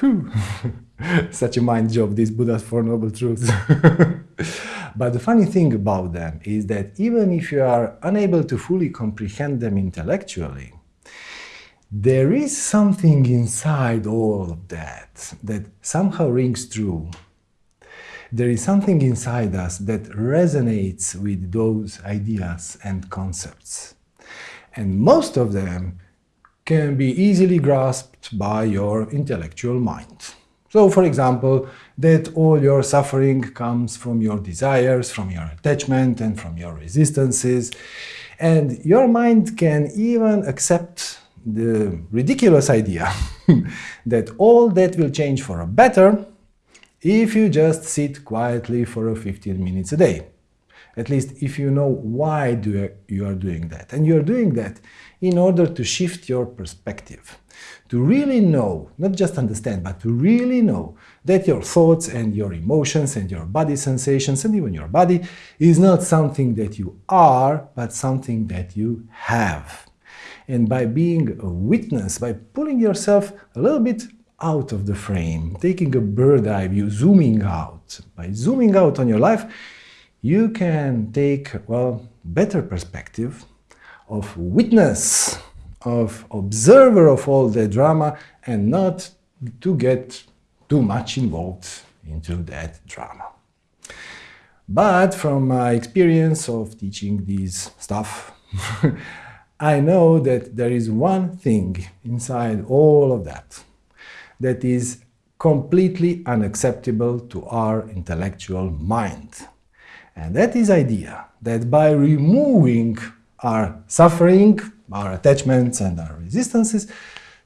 Whew. Such a mind job, these Buddha's Four Noble Truths. but the funny thing about them is that even if you are unable to fully comprehend them intellectually, there is something inside all of that that somehow rings true. There is something inside us that resonates with those ideas and concepts. And most of them can be easily grasped by your intellectual mind. So, for example, that all your suffering comes from your desires, from your attachment, and from your resistances. And your mind can even accept the ridiculous idea that all that will change for a better if you just sit quietly for 15 minutes a day. At least if you know why do you are doing that. And you are doing that in order to shift your perspective. To really know, not just understand, but to really know that your thoughts and your emotions and your body sensations and even your body is not something that you are, but something that you have. And by being a witness, by pulling yourself a little bit out of the frame, taking a bird eye view, zooming out, by zooming out on your life, you can take, well, better perspective of witness, of observer of all the drama and not to get too much involved into that drama. But from my experience of teaching this stuff, I know that there is one thing inside all of that that is completely unacceptable to our intellectual mind. And that is idea that by removing our suffering, our attachments and our resistances,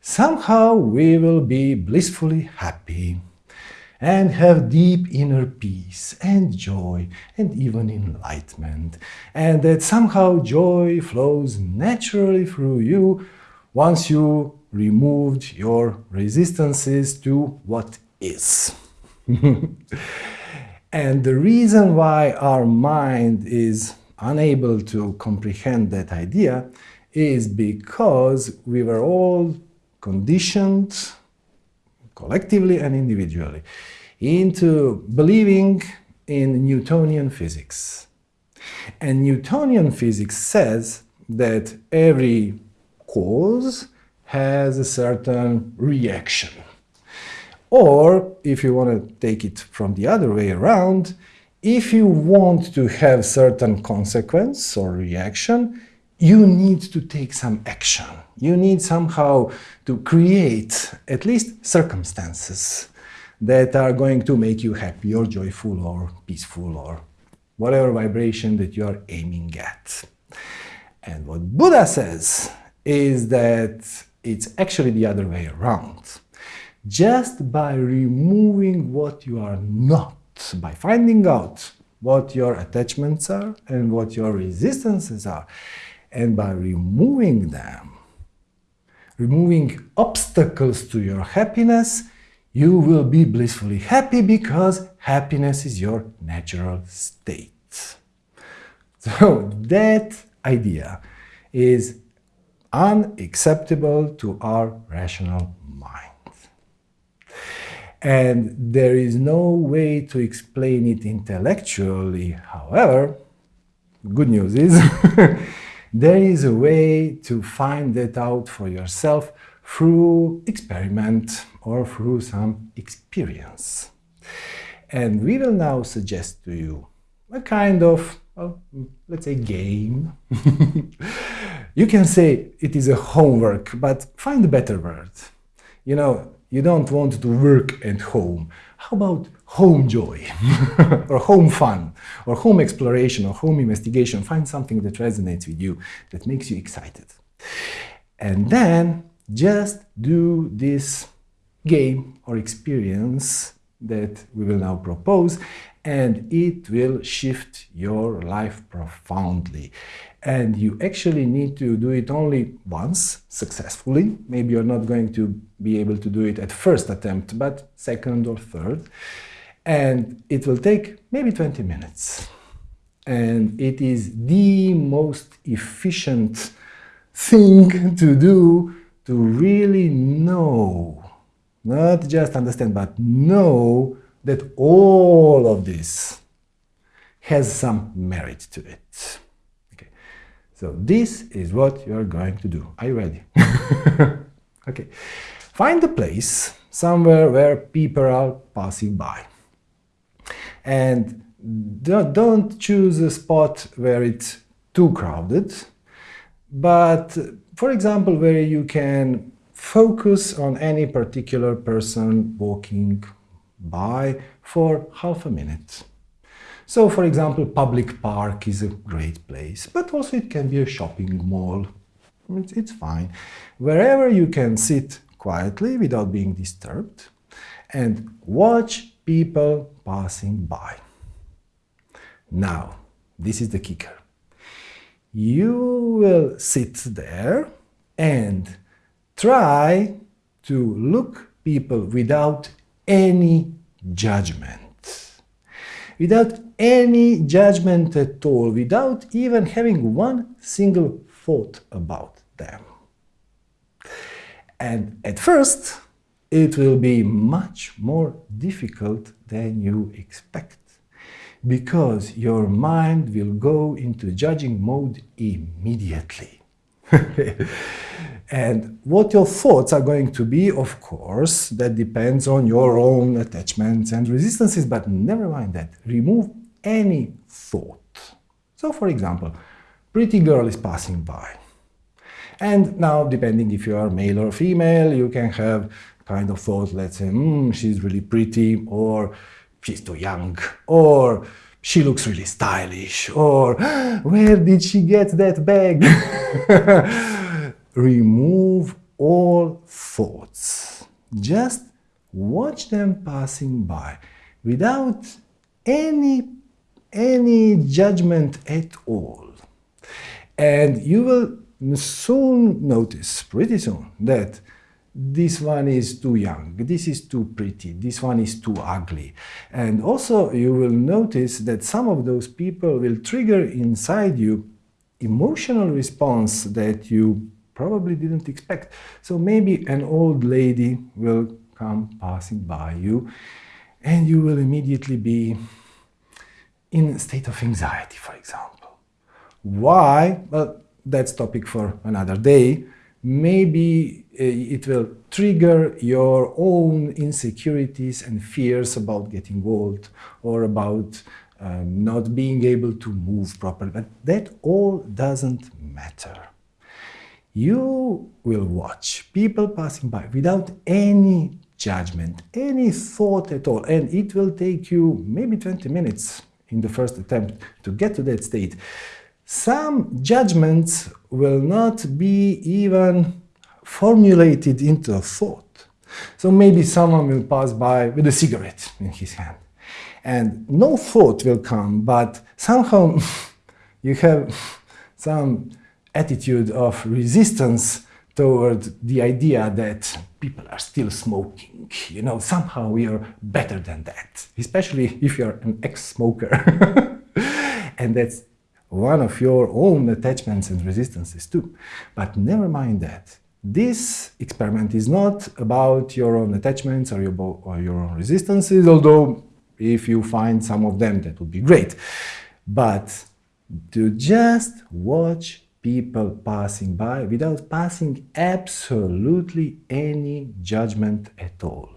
somehow we will be blissfully happy and have deep inner peace and joy and even enlightenment, and that somehow joy flows naturally through you once you removed your resistances to what is. and the reason why our mind is unable to comprehend that idea is because we were all conditioned collectively and individually, into believing in Newtonian physics. And Newtonian physics says that every cause has a certain reaction. Or, if you want to take it from the other way around, if you want to have certain consequence or reaction, you need to take some action. You need somehow to create at least circumstances that are going to make you happy or joyful or peaceful or whatever vibration that you are aiming at. And what Buddha says is that it's actually the other way around. Just by removing what you are not, by finding out what your attachments are and what your resistances are, and by removing them, removing obstacles to your happiness, you will be blissfully happy because happiness is your natural state. So that idea is unacceptable to our rational mind. And there is no way to explain it intellectually. However, good news is there is a way to find that out for yourself through experiment or through some experience. And we will now suggest to you a kind of, well, let's say, game. you can say it is a homework, but find a better word. You know, you don't want to work at home. How about home joy, or home fun, or home exploration, or home investigation? Find something that resonates with you, that makes you excited. And then just do this game or experience that we will now propose and it will shift your life profoundly. And you actually need to do it only once successfully. Maybe you're not going to be able to do it at first attempt, but second or third. And it will take maybe 20 minutes. And it is the most efficient thing to do to really know Not just understand, but know that all of this has some merit to it. So this is what you are going to do. Are you ready? okay. Find a place somewhere where people are passing by. And don't choose a spot where it's too crowded, but for example, where you can focus on any particular person walking by for half a minute. So, for example, public park is a great place, but also it can be a shopping mall. It's, it's fine. Wherever you can sit quietly without being disturbed and watch people passing by. Now, this is the kicker. You will sit there and try to look people without any judgment. Without any judgment at all, without even having one single thought about them. And at first, it will be much more difficult than you expect because your mind will go into judging mode immediately. and what your thoughts are going to be, of course, that depends on your own attachments and resistances, but never mind that. Remove any thought. So, for example, pretty girl is passing by. And now, depending if you are male or female, you can have kind of thought, let's say, mm, she's really pretty, or she's too young, or she looks really stylish, or where did she get that bag? Remove all thoughts. Just watch them passing by without any, any judgment at all. And you will soon notice, pretty soon, that this one is too young, this is too pretty, this one is too ugly. And also you will notice that some of those people will trigger inside you emotional response that you probably didn't expect. So maybe an old lady will come passing by you and you will immediately be in a state of anxiety, for example. Why? Well, that's topic for another day maybe uh, it will trigger your own insecurities and fears about getting old or about um, not being able to move properly. But that all doesn't matter. You will watch people passing by without any judgment, any thought at all, and it will take you maybe 20 minutes in the first attempt to get to that state. Some judgments will not be even formulated into a thought. So maybe someone will pass by with a cigarette in his hand. And no thought will come, but somehow you have some attitude of resistance toward the idea that people are still smoking. You know, somehow we are better than that, especially if you're an ex-smoker. and that's one of your own attachments and resistances too. But never mind that. This experiment is not about your own attachments or your, or your own resistances, although if you find some of them, that would be great. But to just watch people passing by without passing absolutely any judgment at all.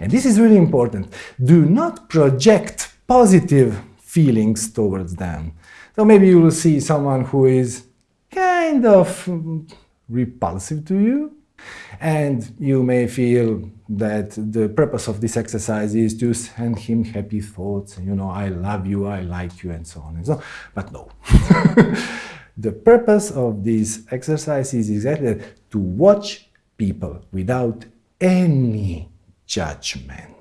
And this is really important. Do not project positive feelings towards them. So maybe you will see someone who is kind of mm, repulsive to you, and you may feel that the purpose of this exercise is to send him happy thoughts, you know, I love you, I like you, and so on and so on. But no. the purpose of this exercise is exactly that, to watch people without any judgment.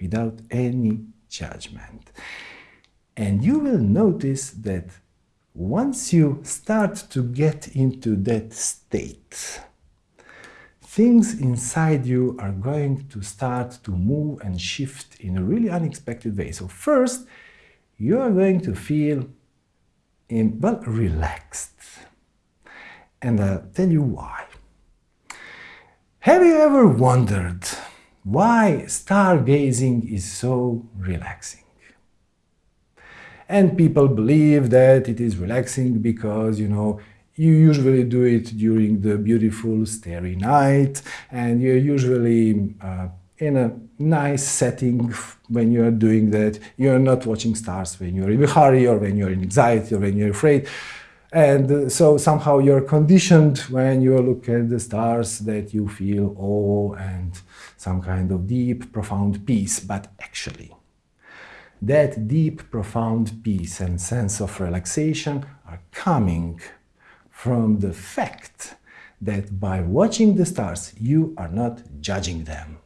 Without any judgment. And you will notice that once you start to get into that state, things inside you are going to start to move and shift in a really unexpected way. So first, you are going to feel, well, relaxed. And I'll tell you why. Have you ever wondered why stargazing is so relaxing? And people believe that it is relaxing because, you know, you usually do it during the beautiful starry night and you're usually uh, in a nice setting when you're doing that. You're not watching stars when you're in a hurry or when you're in anxiety or when you're afraid. And uh, so somehow you're conditioned when you look at the stars that you feel awe and some kind of deep, profound peace. But actually, that deep, profound peace and sense of relaxation are coming from the fact that by watching the stars, you are not judging them.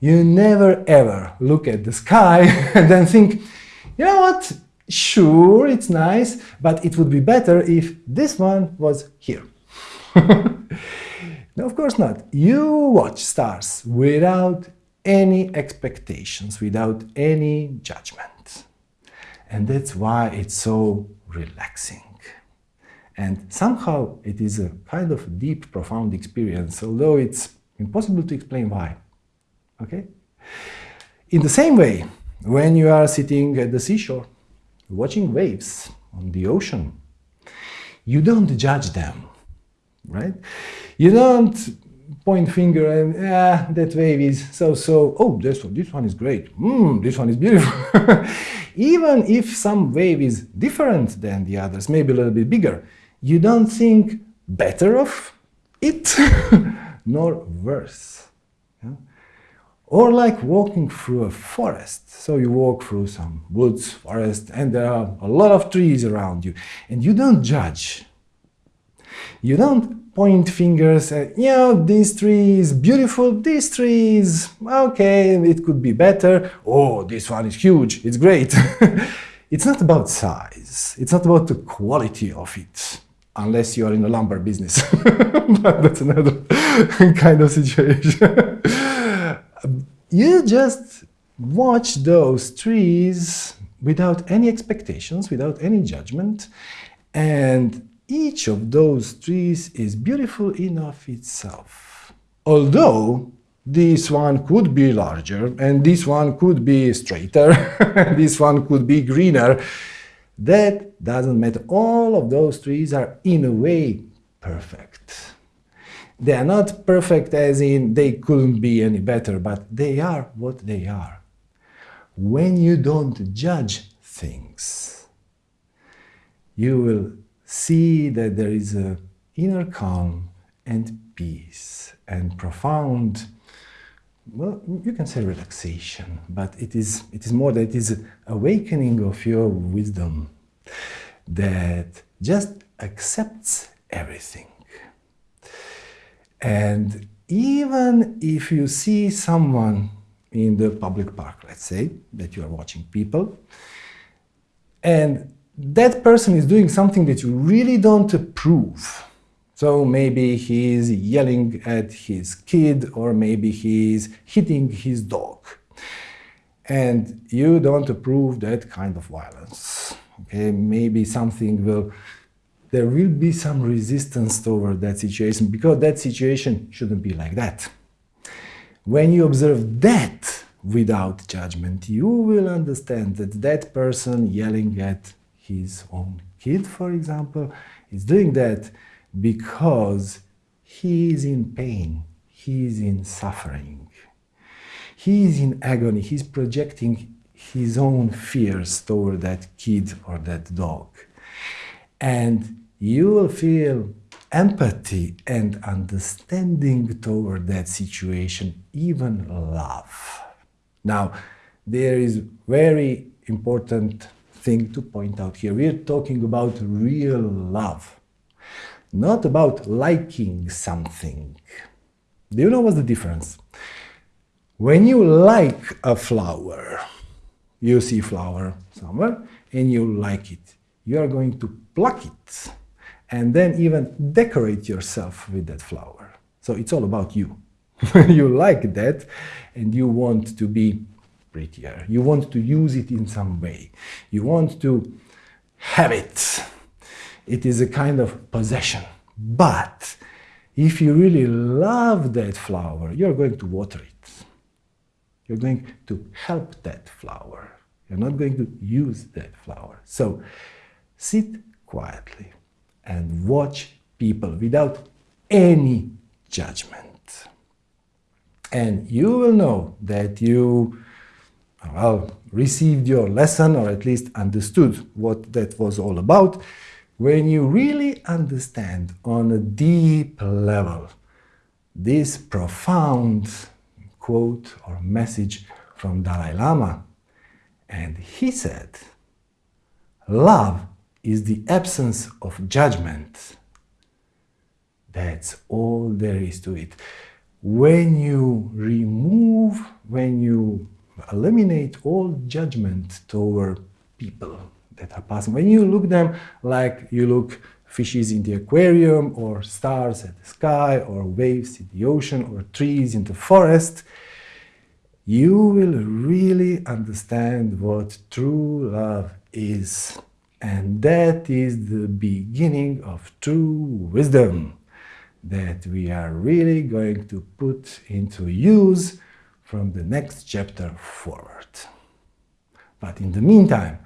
You never ever look at the sky and then think, you know what, sure, it's nice, but it would be better if this one was here. no, of course not. You watch stars without any expectations, without any judgment. And that's why it's so relaxing. And somehow it is a kind of deep, profound experience, although it's impossible to explain why. Okay? In the same way, when you are sitting at the seashore, watching waves on the ocean, you don't judge them, right? You don't point finger and, ah, that wave is so-so, oh, this one, this one is great, mm, this one is beautiful. Even if some wave is different than the others, maybe a little bit bigger, you don't think better of it, nor worse. Yeah? Or like walking through a forest. So you walk through some woods, forest, and there are a lot of trees around you. And you don't judge. You don't point fingers at, you know, this tree is beautiful, this tree is okay, it could be better. Oh, this one is huge, it's great. it's not about size. It's not about the quality of it unless you are in the lumber business. but that's another kind of situation. You just watch those trees without any expectations, without any judgment, and each of those trees is beautiful enough itself. Although this one could be larger, and this one could be straighter, this one could be greener, that doesn't matter. All of those trees are, in a way, perfect. They are not perfect as in they couldn't be any better, but they are what they are. When you don't judge things, you will see that there is a inner calm and peace and profound well, you can say relaxation, but it is, it is more that it is awakening of your wisdom that just accepts everything. And even if you see someone in the public park, let's say, that you are watching people, and that person is doing something that you really don't approve, so maybe he's yelling at his kid or maybe he's hitting his dog. And you don't approve that kind of violence. Okay, maybe something will, there will be some resistance toward that situation because that situation shouldn't be like that. When you observe that without judgment, you will understand that that person yelling at his own kid, for example, is doing that because he is in pain, he is in suffering, he is in agony, he's projecting his own fears toward that kid or that dog. And you will feel empathy and understanding toward that situation, even love. Now, there is very important thing to point out here. We're talking about real love not about liking something. Do you know what's the difference? When you like a flower, you see a flower somewhere and you like it, you are going to pluck it and then even decorate yourself with that flower. So it's all about you. you like that and you want to be prettier. You want to use it in some way. You want to have it it is a kind of possession. But if you really love that flower, you're going to water it. You're going to help that flower. You're not going to use that flower. So sit quietly and watch people without any judgment. And you will know that you well, received your lesson or at least understood what that was all about when you really understand on a deep level this profound quote or message from Dalai Lama. And he said, love is the absence of judgment. That's all there is to it. When you remove, when you eliminate all judgment toward people that are passing, when you look them like you look fishes in the aquarium or stars at the sky or waves in the ocean or trees in the forest, you will really understand what true love is. And that is the beginning of true wisdom that we are really going to put into use from the next chapter forward. But in the meantime,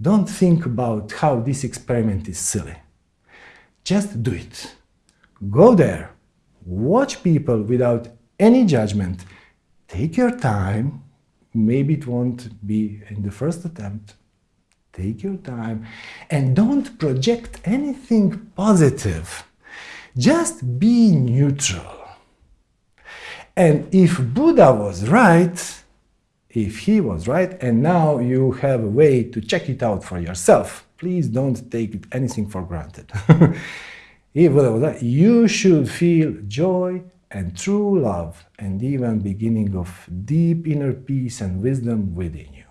don't think about how this experiment is silly. Just do it. Go there, watch people without any judgment, take your time, maybe it won't be in the first attempt, take your time, and don't project anything positive. Just be neutral. And if Buddha was right, if he was right, and now you have a way to check it out for yourself, please don't take anything for granted. if Buddha was right, you should feel joy and true love and even beginning of deep inner peace and wisdom within you.